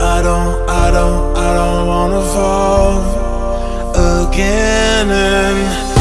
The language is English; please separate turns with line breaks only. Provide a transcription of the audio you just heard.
I don't, I don't, I don't wanna fall again. and